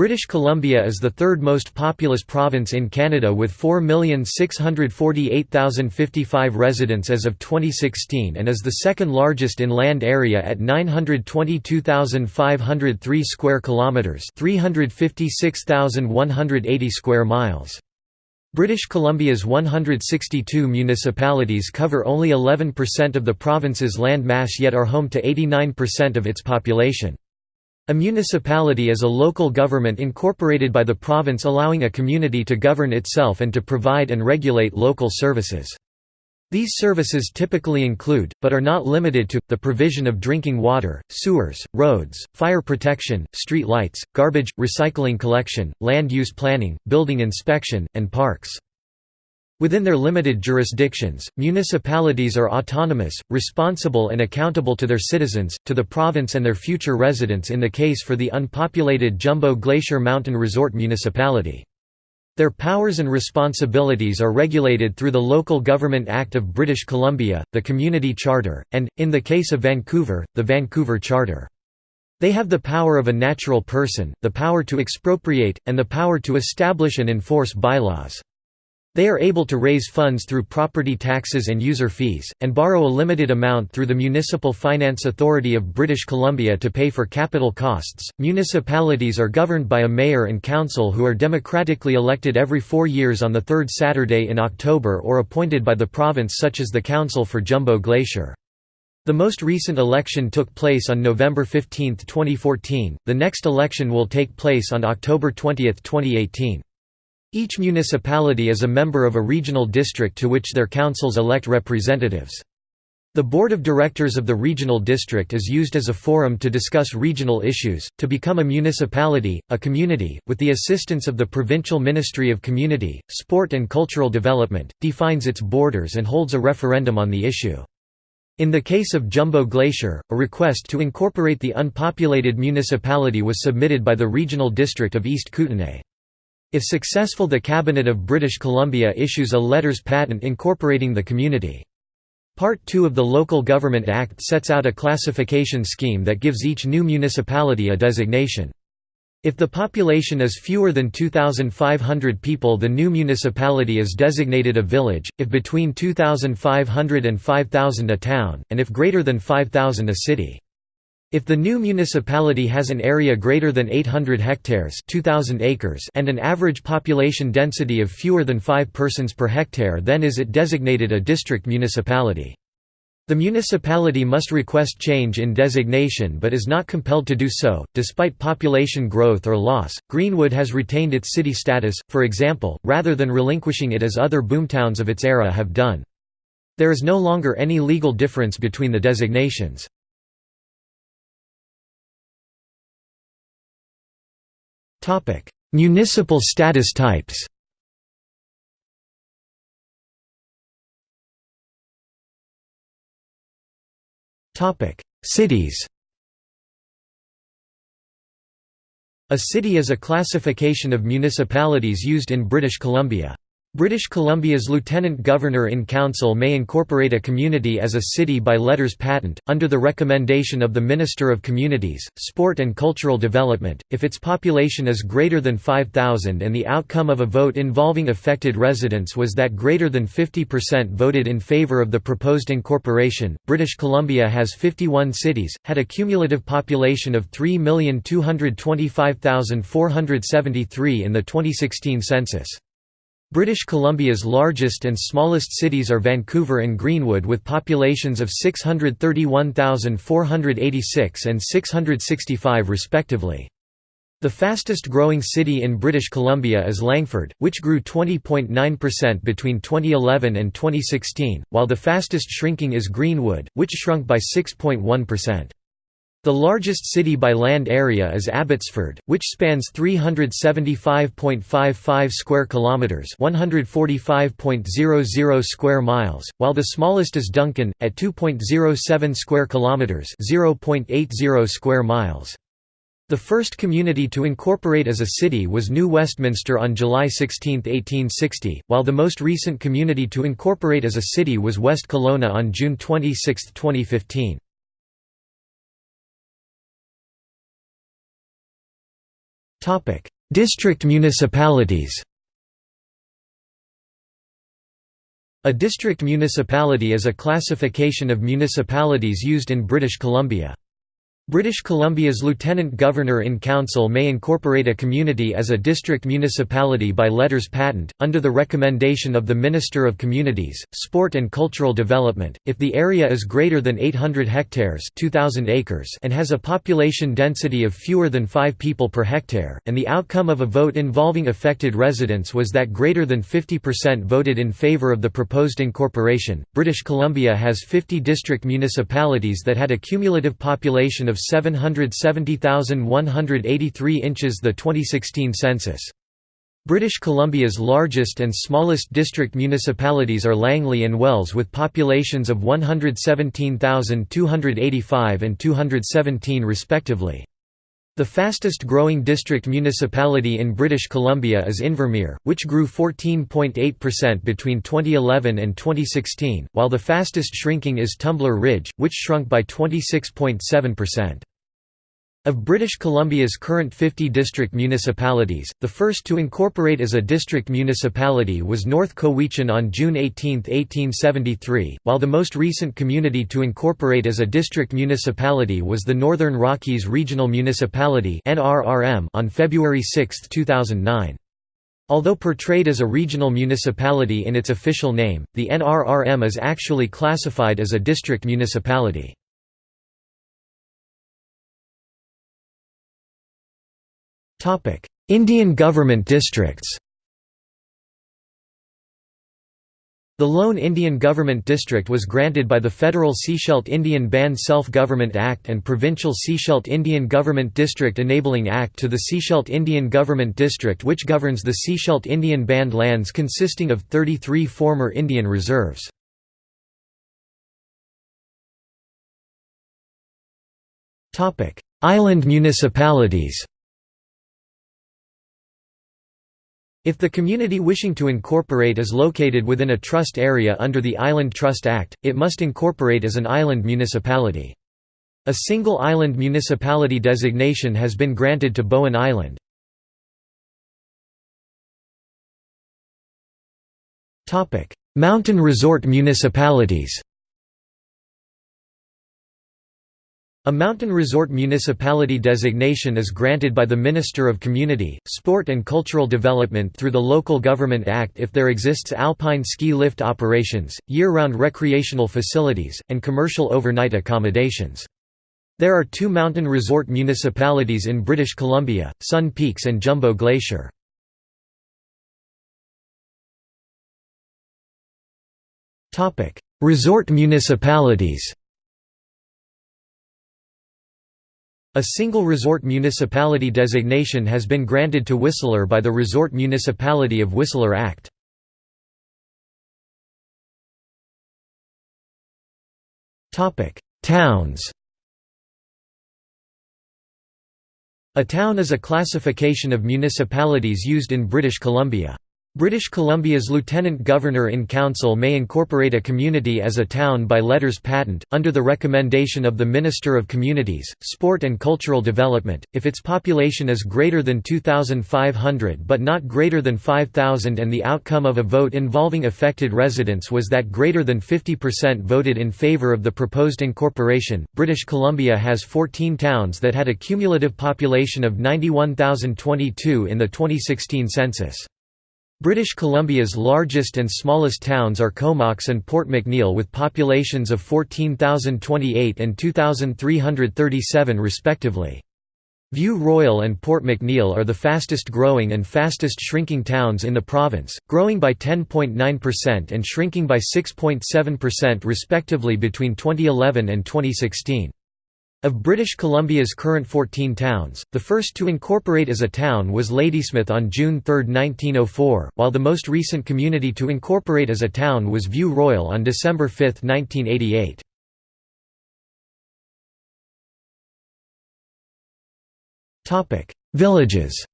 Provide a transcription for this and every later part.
British Columbia is the third most populous province in Canada with 4,648,055 residents as of 2016 and is the second largest in land area at 922,503 square kilometers, 356,180 square miles. British Columbia's 162 municipalities cover only 11% of the province's land mass yet are home to 89% of its population. A municipality is a local government incorporated by the province allowing a community to govern itself and to provide and regulate local services. These services typically include, but are not limited to, the provision of drinking water, sewers, roads, fire protection, street lights, garbage, recycling collection, land use planning, building inspection, and parks. Within their limited jurisdictions, municipalities are autonomous, responsible and accountable to their citizens, to the province and their future residents in the case for the unpopulated Jumbo Glacier Mountain Resort Municipality. Their powers and responsibilities are regulated through the Local Government Act of British Columbia, the Community Charter, and, in the case of Vancouver, the Vancouver Charter. They have the power of a natural person, the power to expropriate, and the power to establish and enforce bylaws. They are able to raise funds through property taxes and user fees, and borrow a limited amount through the Municipal Finance Authority of British Columbia to pay for capital costs. Municipalities are governed by a mayor and council who are democratically elected every four years on the third Saturday in October or appointed by the province, such as the Council for Jumbo Glacier. The most recent election took place on November 15, 2014, the next election will take place on October 20, 2018. Each municipality is a member of a regional district to which their councils elect representatives. The board of directors of the regional district is used as a forum to discuss regional issues. To become a municipality, a community, with the assistance of the Provincial Ministry of Community, Sport and Cultural Development, defines its borders and holds a referendum on the issue. In the case of Jumbo Glacier, a request to incorporate the unpopulated municipality was submitted by the regional district of East Kootenay. If successful the Cabinet of British Columbia issues a letters patent incorporating the community. Part 2 of the Local Government Act sets out a classification scheme that gives each new municipality a designation. If the population is fewer than 2,500 people the new municipality is designated a village, if between 2,500 and 5,000 a town, and if greater than 5,000 a city. If the new municipality has an area greater than 800 hectares 2,000 acres and an average population density of fewer than 5 persons per hectare then is it designated a district municipality. The municipality must request change in designation but is not compelled to do so. Despite population growth or loss, Greenwood has retained its city status, for example, rather than relinquishing it as other boomtowns of its era have done. There is no longer any legal difference between the designations. Municipal status types. Cities. A city is a classification of municipalities used in British Columbia. British Columbia's Lieutenant Governor in Council may incorporate a community as a city by letters patent, under the recommendation of the Minister of Communities, Sport and Cultural Development, if its population is greater than 5,000 and the outcome of a vote involving affected residents was that greater than 50% voted in favour of the proposed incorporation. British Columbia has 51 cities, had a cumulative population of 3,225,473 in the 2016 census. British Columbia's largest and smallest cities are Vancouver and Greenwood with populations of 631,486 and 665 respectively. The fastest growing city in British Columbia is Langford, which grew 20.9% between 2011 and 2016, while the fastest shrinking is Greenwood, which shrunk by 6.1%. The largest city by land area is Abbotsford, which spans 375.55 square kilometers, 145.00 square miles, while the smallest is Duncan at 2.07 square kilometers, 0.80 square miles. The first community to incorporate as a city was New Westminster on July 16, 1860, while the most recent community to incorporate as a city was West Kelowna on June 26, 2015. Topic: District municipalities A district municipality is a classification of municipalities used in British Columbia. British Columbia's Lieutenant Governor-in-Council may incorporate a community as a district municipality by letters patent, under the recommendation of the Minister of Communities, Sport and Cultural Development, if the area is greater than 800 hectares 2,000 acres and has a population density of fewer than 5 people per hectare, and the outcome of a vote involving affected residents was that greater than 50% voted in favour of the proposed incorporation. British Columbia has 50 district municipalities that had a cumulative population of 770,183 inches the 2016 census. British Columbia's largest and smallest district municipalities are Langley and Wells with populations of 117,285 and 217 respectively. The fastest growing district municipality in British Columbia is Invermere, which grew 14.8% between 2011 and 2016, while the fastest shrinking is Tumbler Ridge, which shrunk by 26.7%. Of British Columbia's current 50 district municipalities, the first to incorporate as a district municipality was North Cowichan on June 18, 1873, while the most recent community to incorporate as a district municipality was the Northern Rockies Regional Municipality on February 6, 2009. Although portrayed as a regional municipality in its official name, the NRRM is actually classified as a district municipality. Indian government districts. The lone Indian Government District was granted by the Federal Sechelt Indian Band Self-Government Act and Provincial Sechelt Indian Government District Enabling Act to the Sechelt Indian Government District which governs the Sechelt Indian Band lands consisting of 33 former Indian reserves. Island municipalities If the community wishing to incorporate is located within a trust area under the Island Trust Act, it must incorporate as an island municipality. A single island municipality designation has been granted to Bowen Island. Mountain resort municipalities A mountain resort municipality designation is granted by the Minister of Community, Sport and Cultural Development through the Local Government Act if there exists alpine ski lift operations, year-round recreational facilities, and commercial overnight accommodations. There are two mountain resort municipalities in British Columbia, Sun Peaks and Jumbo Glacier. Resort municipalities A single resort municipality designation has been granted to Whistler by the Resort Municipality of Whistler Act. Towns A town is a classification of municipalities used in British Columbia. British Columbia's Lieutenant Governor-in-Council may incorporate a community as a town by letters patent, under the recommendation of the Minister of Communities, Sport and Cultural Development, if its population is greater than 2,500 but not greater than 5,000 and the outcome of a vote involving affected residents was that greater than 50% voted in favour of the proposed incorporation. British Columbia has 14 towns that had a cumulative population of 91,022 in the 2016 census. British Columbia's largest and smallest towns are Comox and Port McNeill with populations of 14,028 and 2,337 respectively. View Royal and Port McNeill are the fastest growing and fastest shrinking towns in the province, growing by 10.9% and shrinking by 6.7% respectively between 2011 and 2016. Of British Columbia's current 14 towns, the first to incorporate as a town was Ladysmith on June 3, 1904, while the most recent community to incorporate as a town was View Royal on December 5, 1988. Villages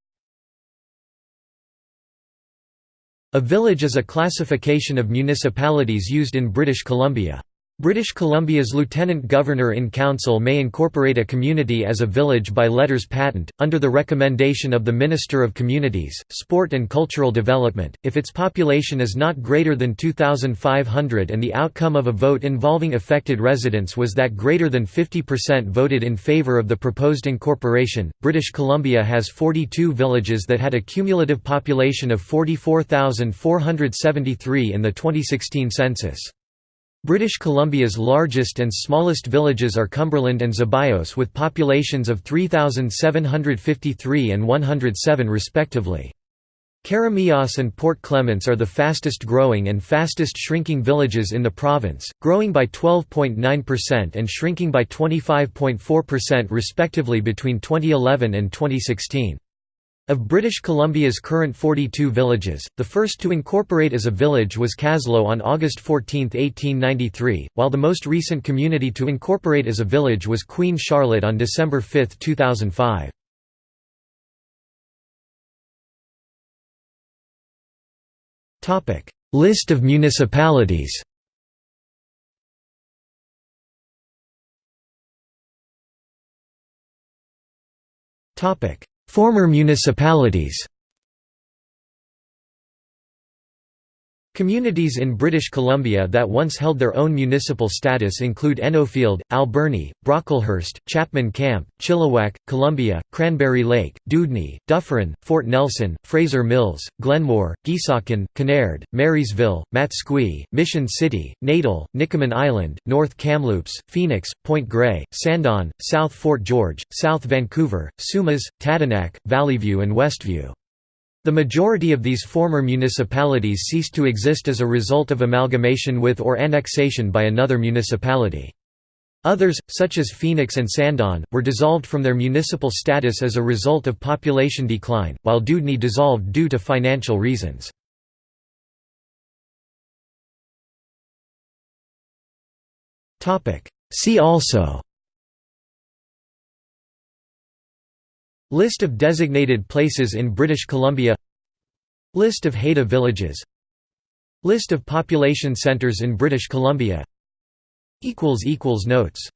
A village is a classification of municipalities used in British Columbia. British Columbia's Lieutenant Governor in Council may incorporate a community as a village by letters patent, under the recommendation of the Minister of Communities, Sport and Cultural Development, if its population is not greater than 2,500 and the outcome of a vote involving affected residents was that greater than 50% voted in favour of the proposed incorporation. British Columbia has 42 villages that had a cumulative population of 44,473 in the 2016 census. British Columbia's largest and smallest villages are Cumberland and Zeballos with populations of 3,753 and 107 respectively. Keremeos and Port Clements are the fastest growing and fastest shrinking villages in the province, growing by 12.9% and shrinking by 25.4% respectively between 2011 and 2016. Of British Columbia's current 42 villages, the first to incorporate as a village was Kaslo on August 14, 1893, while the most recent community to incorporate as a village was Queen Charlotte on December 5, 2005. List of municipalities Topic Former municipalities Communities in British Columbia that once held their own municipal status include Ennofield, Alberni, Brocklehurst, Chapman Camp, Chilliwack, Columbia, Cranberry Lake, Dewdney, Dufferin, Fort Nelson, Fraser Mills, Glenmore, Geesaukon, Kinnaird, Marysville, Matsqui, Mission City, Natal, Nicomen Island, North Kamloops, Phoenix, Point Grey, Sandon, South Fort George, South Vancouver, Sumas, Tadanac, Valleyview and Westview. The majority of these former municipalities ceased to exist as a result of amalgamation with or annexation by another municipality. Others, such as Phoenix and Sandon, were dissolved from their municipal status as a result of population decline, while Dewdney dissolved due to financial reasons. See also List of designated places in British Columbia. List of Haida villages. List of population centres in British Columbia. Notes